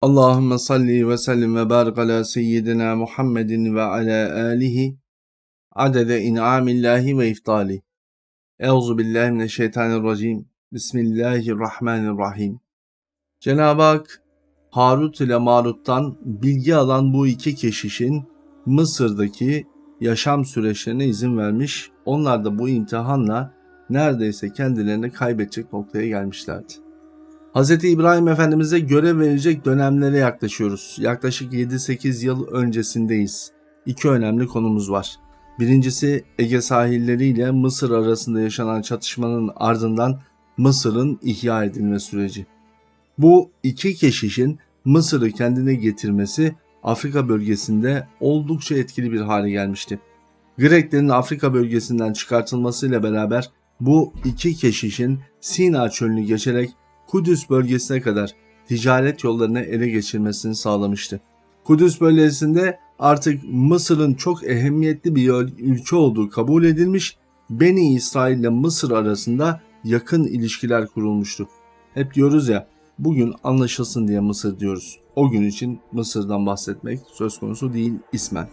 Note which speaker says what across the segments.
Speaker 1: Allahümme salli ve sellim ve barik ala seyyidina Muhammedin ve ala alihi adede in'amillahi ve iftali. Euzu billahi mineşşeytanirracim. Bismillahirrahmanirrahim. Cenab-ı Hak Harut ile Marut'tan bilgi alan bu iki keşişin Mısır'daki yaşam süreçlerine izin vermiş. Onlar da bu imtihanla neredeyse kendilerini kaybedecek noktaya gelmişlerdi. Hz. İbrahim Efendimiz'e görev verecek dönemlere yaklaşıyoruz. Yaklaşık 7-8 yıl öncesindeyiz. İki önemli konumuz var. Birincisi Ege sahilleri ile Mısır arasında yaşanan çatışmanın ardından Mısır'ın ihya edilme süreci. Bu iki keşişin Mısır'ı kendine getirmesi Afrika bölgesinde oldukça etkili bir hale gelmişti. Greklerin Afrika bölgesinden çıkartılmasıyla beraber bu iki keşişin Sina çölünü geçerek Kudüs bölgesine kadar ticaret yollarını ele geçirmesini sağlamıştı. Kudüs bölgesinde artık Mısır'ın çok ehemmiyetli bir ülke olduğu kabul edilmiş, Beni İsrail ile Mısır arasında yakın ilişkiler kurulmuştu. Hep diyoruz ya, bugün anlaşılsın diye Mısır diyoruz. O gün için Mısır'dan bahsetmek söz konusu değil ismen.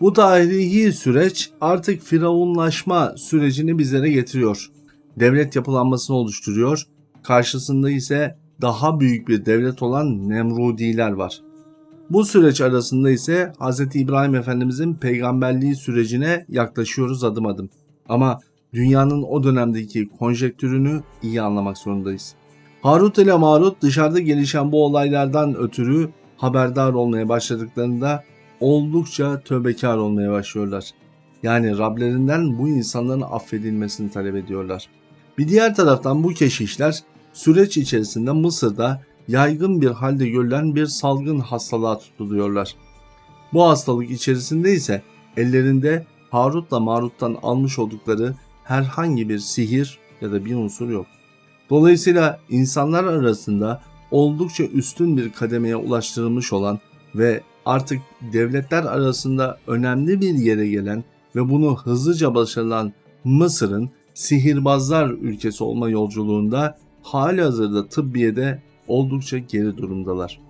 Speaker 1: Bu tarihi süreç artık firavunlaşma sürecini bizlere getiriyor. Devlet yapılanmasını oluşturuyor Karşısında ise daha büyük bir devlet olan Nemrudiler var. Bu süreç arasında ise Hz. İbrahim Efendimizin peygamberliği sürecine yaklaşıyoruz adım adım. Ama dünyanın o dönemdeki konjektürünü iyi anlamak zorundayız. Harut ile Marut dışarıda gelişen bu olaylardan ötürü haberdar olmaya başladıklarında oldukça tövbekar olmaya başlıyorlar. Yani Rablerinden bu insanların affedilmesini talep ediyorlar. Bir diğer taraftan bu keşişler süreç içerisinde Mısır'da yaygın bir halde görülen bir salgın hastalığa tutuluyorlar. Bu hastalık içerisinde ise ellerinde Harut'la Marut'tan almış oldukları herhangi bir sihir ya da bir unsur yok. Dolayısıyla insanlar arasında oldukça üstün bir kademeye ulaştırılmış olan ve artık devletler arasında önemli bir yere gelen ve bunu hızlıca başarılan Mısır'ın sihirbazlar ülkesi olma yolculuğunda hali hazırda tıbbiyede oldukça geri durumdalar.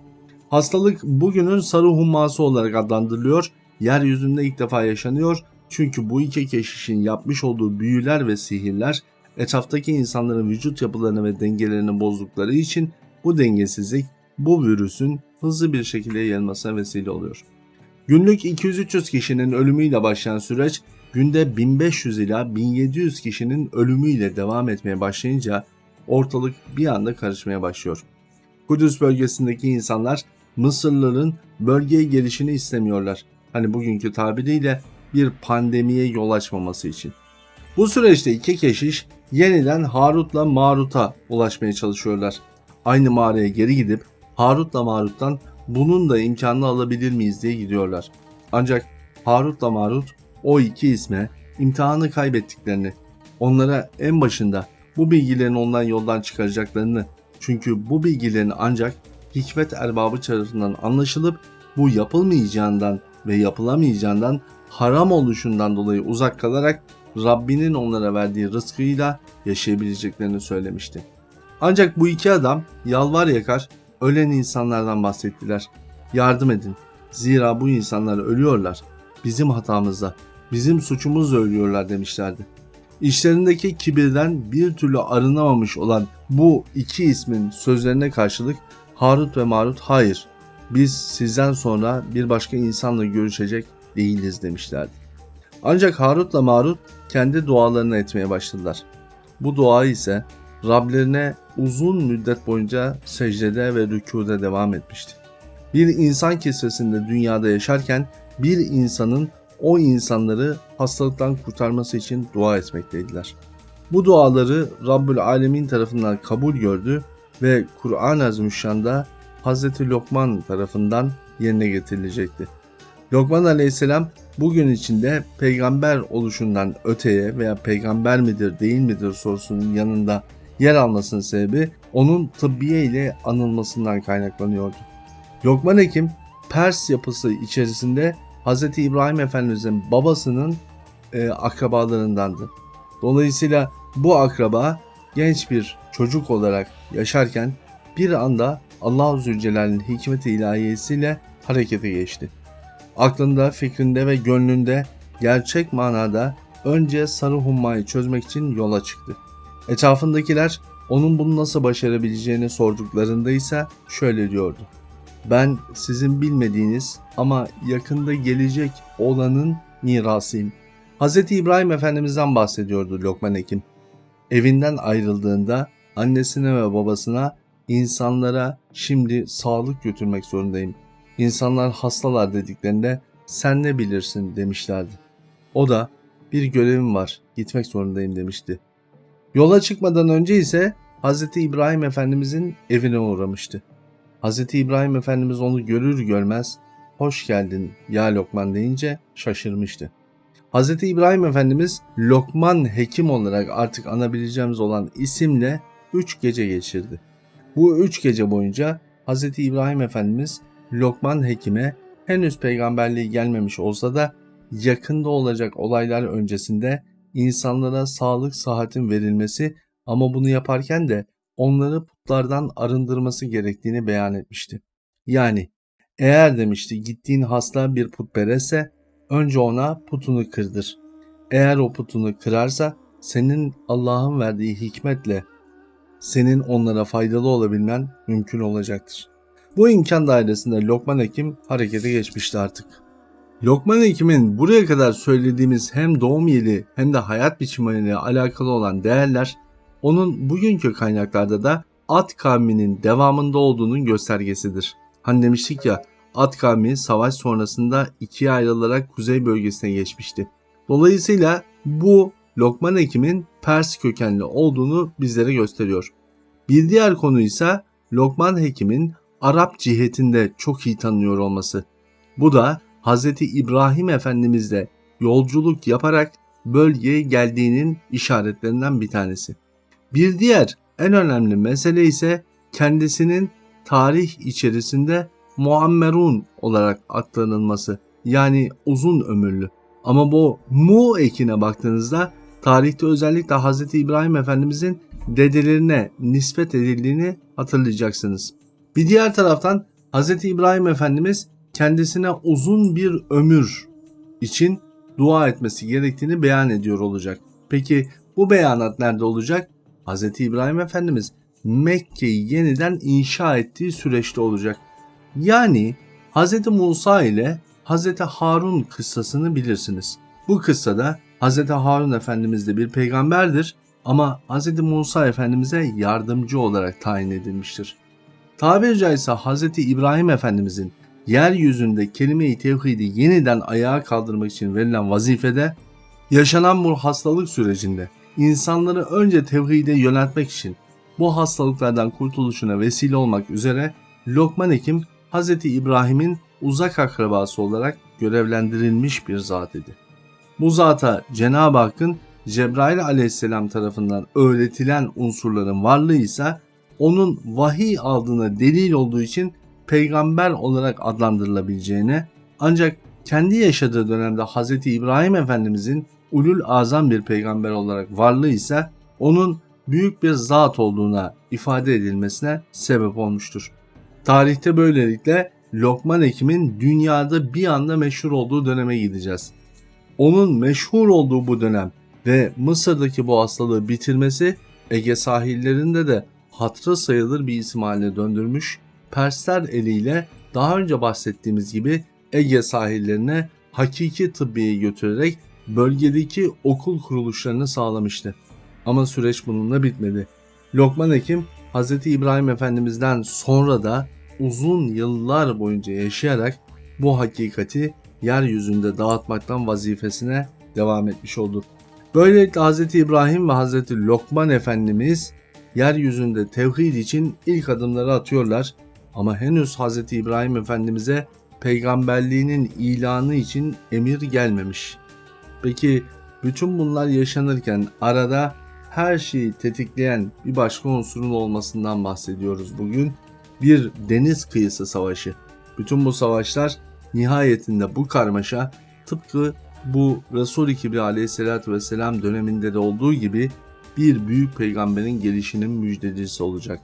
Speaker 1: Hastalık bugünün sarı humması olarak adlandırılıyor, yeryüzünde ilk defa yaşanıyor çünkü bu iki keşişin yapmış olduğu büyüler ve sihirler etraftaki insanların vücut yapılarını ve dengelerini bozdukları için bu dengesizlik bu virüsün hızlı bir şekilde yayılmasına vesile oluyor. Günlük 200-300 kişinin ölümüyle başlayan süreç günde 1500 ila 1700 kişinin ölümüyle devam etmeye başlayınca ortalık bir anda karışmaya başlıyor. Kudüs bölgesindeki insanlar Mısırlıların bölgeye gelişini istemiyorlar. Hani bugünkü tabiriyle bir pandemiye yol açmaması için. Bu süreçte iki keşiş yeniden Harut'la Marut'a ulaşmaya çalışıyorlar. Aynı mağaraya geri gidip Harut'la Marut'tan bunun da imkanını alabilir miyiz diye gidiyorlar. Ancak Harut'la Marut o iki isme imtihanı kaybettiklerini, onlara en başında bu bilgilerin ondan yoldan çıkaracaklarını çünkü bu bilgilerin ancak hikmet erbabı tarafından anlaşılıp bu yapılmayacağından ve yapılamayacağından haram oluşundan dolayı uzak kalarak Rabbinin onlara verdiği rızkıyla yaşayabileceklerini söylemişti. Ancak bu iki adam yalvar yakar ölen insanlardan bahsettiler. Yardım edin. Zira bu insanlar ölüyorlar. Bizim hatamızda, bizim suçumuzla ölüyorlar demişlerdi. İşlerindeki kibirden bir türlü arınamamış olan bu iki ismin sözlerine karşılık Harut ve Marut hayır biz sizden sonra bir başka insanla görüşecek değiliz demişlerdi. Ancak Harut'la Marut kendi dualarını etmeye başladılar. Bu dua ise Rablerine uzun müddet boyunca secdede ve rükuda devam etmişti. Bir insan kisvesinde dünyada yaşarken bir insanın o insanları hastalıktan kurtarması için dua etmekteydiler. Bu duaları Rabbül Alemin tarafından kabul gördü ve Kur'an-ı Azimüşşan'da Hz. Lokman tarafından yerine getirilecekti. Lokman aleyhisselam bugün içinde peygamber oluşundan öteye veya peygamber midir değil midir sorusunun yanında yer almasının sebebi onun tıbbiye ile anılmasından kaynaklanıyordu. Lokman Hekim Pers yapısı içerisinde Hz. İbrahim Efendimizin babasının e, akrabalarındandı. Dolayısıyla bu akraba genç bir çocuk olarak yaşarken bir anda Allah-u Zülcelal'in hikmet-i ilahiyesiyle harekete geçti. Aklında, fikrinde ve gönlünde gerçek manada önce sarı hummayı çözmek için yola çıktı. Etrafındakiler onun bunu nasıl başarabileceğini sorduklarında ise şöyle diyordu. Ben sizin bilmediğiniz ama yakında gelecek olanın mirasıyım. Hz. İbrahim Efendimiz'den bahsediyordu Lokman Hekim. Evinden ayrıldığında annesine ve babasına insanlara şimdi sağlık götürmek zorundayım. İnsanlar hastalar dediklerinde sen ne bilirsin demişlerdi. O da bir görevim var gitmek zorundayım demişti. Yola çıkmadan önce ise Hz. İbrahim Efendimizin evine uğramıştı. Hz. İbrahim Efendimiz onu görür görmez hoş geldin ya Lokman deyince şaşırmıştı. Hz. İbrahim Efendimiz Lokman Hekim olarak artık anabileceğimiz olan isimle 3 gece geçirdi. Bu 3 gece boyunca Hz. İbrahim Efendimiz Lokman Hekim'e henüz peygamberliği gelmemiş olsa da yakında olacak olaylar öncesinde insanlara sağlık sıhhatin verilmesi ama bunu yaparken de onları putlardan arındırması gerektiğini beyan etmişti. Yani eğer demişti gittiğin hasta bir putperestse önce ona putunu kırdır. Eğer o putunu kırarsa senin Allah'ın verdiği hikmetle senin onlara faydalı olabilmen mümkün olacaktır. Bu imkan dairesinde Lokman Hekim harekete geçmişti artık. Lokman Hekim'in buraya kadar söylediğimiz hem doğum yeri hem de hayat biçimiyle alakalı olan değerler onun bugünkü kaynaklarda da At kavminin devamında olduğunun göstergesidir. Hani demiştik ya At kavmi savaş sonrasında ikiye ayrılarak kuzey bölgesine geçmişti. Dolayısıyla bu Lokman Hekim'in Pers kökenli olduğunu bizlere gösteriyor. Bir diğer konu ise Lokman Hekim'in Arap cihetinde çok iyi tanıyor olması. Bu da Hz. İbrahim Efendimizle yolculuk yaparak bölgeye geldiğinin işaretlerinden bir tanesi. Bir diğer en önemli mesele ise kendisinin tarih içerisinde Muammerun olarak aktarılması yani uzun ömürlü. Ama bu mu ekine baktığınızda tarihte özellikle Hz. İbrahim Efendimizin dedelerine nispet edildiğini hatırlayacaksınız. Bir diğer taraftan Hz. İbrahim Efendimiz kendisine uzun bir ömür için dua etmesi gerektiğini beyan ediyor olacak. Peki bu beyanat nerede olacak? Hz. İbrahim Efendimiz Mekke'yi yeniden inşa ettiği süreçte olacak. Yani Hz. Musa ile Hz. Harun kıssasını bilirsiniz. Bu kıssada Hz. Harun Efendimiz de bir peygamberdir ama Hz. Musa Efendimiz'e yardımcı olarak tayin edilmiştir. Tabiri caizse Hz. İbrahim Efendimiz'in yeryüzünde kelime-i tevhidi yeniden ayağa kaldırmak için verilen vazifede yaşanan bu hastalık sürecinde insanları önce tevhide yöneltmek için bu hastalıklardan kurtuluşuna vesile olmak üzere Lokman Hekim Hz. İbrahim'in uzak akrabası olarak görevlendirilmiş bir zat idi. Bu zata Cenab-ı Hakk'ın Cebrail aleyhisselam tarafından öğretilen unsurların varlığı ise onun vahiy aldığına delil olduğu için peygamber olarak adlandırılabileceğine ancak kendi yaşadığı dönemde Hz. İbrahim Efendimizin ulul azam bir peygamber olarak varlığı ise onun büyük bir zat olduğuna ifade edilmesine sebep olmuştur. Tarihte böylelikle Lokman Hekim'in dünyada bir anda meşhur olduğu döneme gideceğiz. Onun meşhur olduğu bu dönem ve Mısır'daki bu hastalığı bitirmesi Ege sahillerinde de hatırı sayılır bir isim haline döndürmüş. Persler eliyle daha önce bahsettiğimiz gibi Ege sahillerine hakiki tıbbiye götürerek bölgedeki okul kuruluşlarını sağlamıştı. Ama süreç bununla bitmedi. Lokman Hekim Hz. İbrahim Efendimiz'den sonra da uzun yıllar boyunca yaşayarak bu hakikati yeryüzünde dağıtmaktan vazifesine devam etmiş oldu. Böylelikle Hz. İbrahim ve Hz. Lokman Efendimiz yeryüzünde tevhid için ilk adımları atıyorlar ama henüz Hz. İbrahim Efendimiz'e peygamberliğinin ilanı için emir gelmemiş. Peki bütün bunlar yaşanırken arada her şeyi tetikleyen bir başka unsurun olmasından bahsediyoruz bugün. Bir deniz kıyısı savaşı. Bütün bu savaşlar nihayetinde bu karmaşa tıpkı bu Resul-i Kibri aleyhissalatü vesselam döneminde de olduğu gibi bir büyük peygamberin gelişinin müjdecisi olacak.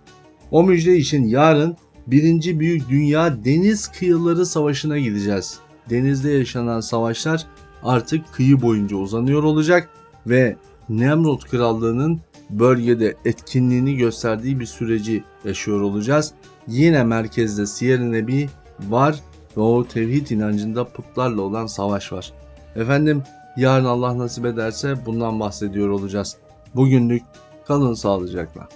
Speaker 1: O müjde için yarın Birinci Büyük Dünya Deniz Kıyıları Savaşı'na gideceğiz. Denizde yaşanan savaşlar artık kıyı boyunca uzanıyor olacak ve Nemrut Krallığı'nın bölgede etkinliğini gösterdiği bir süreci yaşıyor olacağız. Yine merkezde Siyer-i Nebi var ve o tevhid inancında putlarla olan savaş var. Efendim yarın Allah nasip ederse bundan bahsediyor olacağız. Bugünlük kalın sağlıcakla.